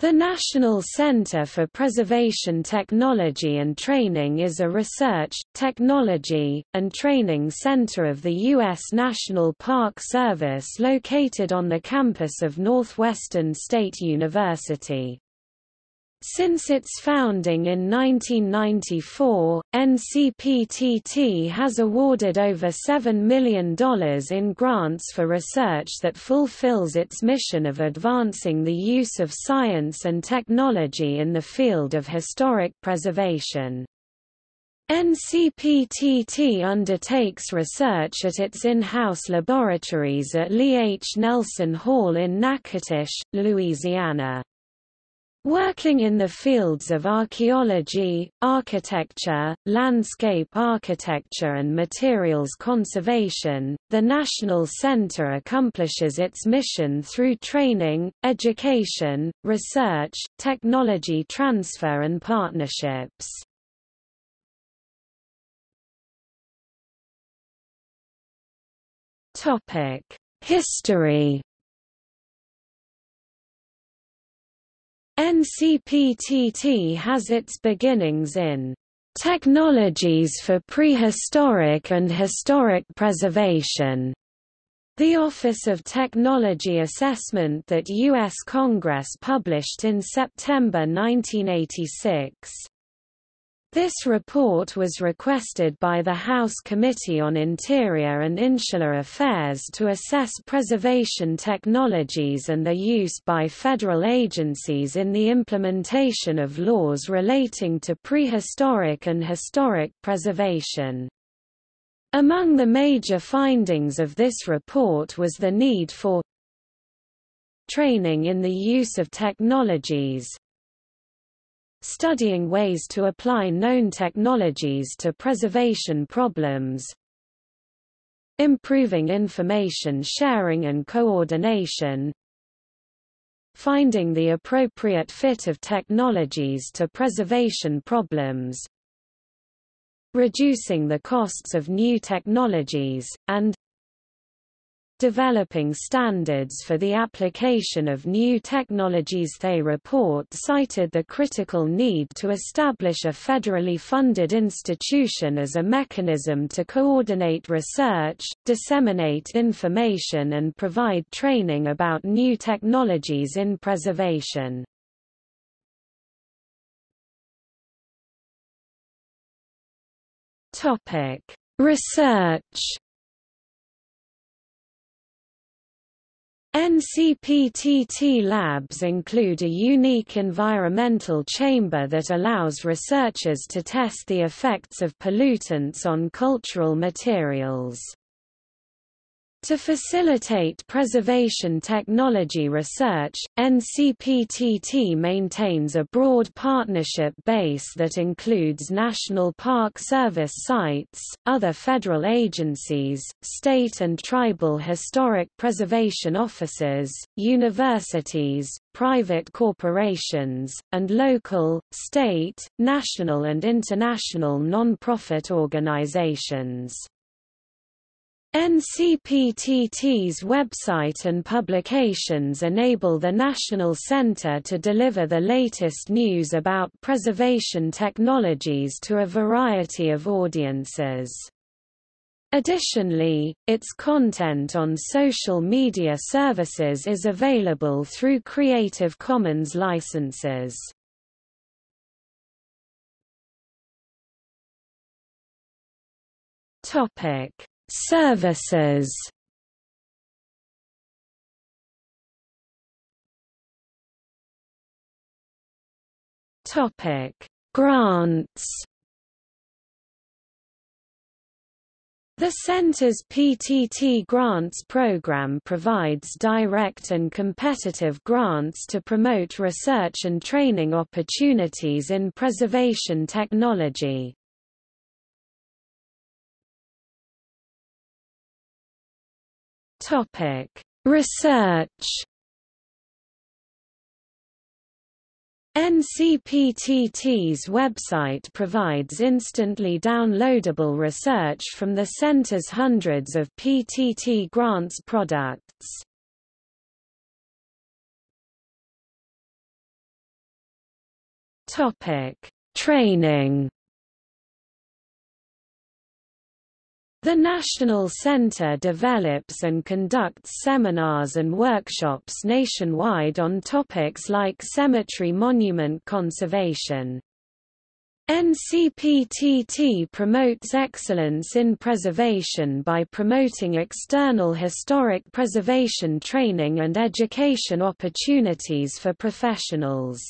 The National Center for Preservation Technology and Training is a research, technology, and training center of the U.S. National Park Service located on the campus of Northwestern State University. Since its founding in 1994, NCPTT has awarded over $7 million in grants for research that fulfills its mission of advancing the use of science and technology in the field of historic preservation. NCPTT undertakes research at its in-house laboratories at Lee H. Nelson Hall in Natchitoches, Louisiana. Working in the fields of archaeology, architecture, landscape architecture and materials conservation, the National Center accomplishes its mission through training, education, research, technology transfer and partnerships. History NCPTT has its beginnings in Technologies for Prehistoric and Historic Preservation, the Office of Technology Assessment that U.S. Congress published in September 1986. This report was requested by the House Committee on Interior and Insular Affairs to assess preservation technologies and their use by federal agencies in the implementation of laws relating to prehistoric and historic preservation. Among the major findings of this report was the need for training in the use of technologies, studying ways to apply known technologies to preservation problems, improving information sharing and coordination, finding the appropriate fit of technologies to preservation problems, reducing the costs of new technologies, and developing standards for the application of new technologies. They report cited the critical need to establish a federally funded institution as a mechanism to coordinate research, disseminate information and provide training about new technologies in preservation. Research NCPTT labs include a unique environmental chamber that allows researchers to test the effects of pollutants on cultural materials. To facilitate preservation technology research, NCPTT maintains a broad partnership base that includes National Park Service sites, other federal agencies, state and tribal historic preservation offices, universities, private corporations, and local, state, national and international non-profit organizations. NCPTT's website and publications enable the National Center to deliver the latest news about preservation technologies to a variety of audiences. Additionally, its content on social media services is available through Creative Commons licenses. Topic Services Topic: Grants. The Center's PTT Grants program provides direct and competitive grants to promote research and training opportunities in preservation technology. Topic: Research. NCPTT's website provides instantly downloadable research from the Center's hundreds of PTT grants products. Topic: Training. The National Center develops and conducts seminars and workshops nationwide on topics like cemetery monument conservation. NCPTT promotes excellence in preservation by promoting external historic preservation training and education opportunities for professionals.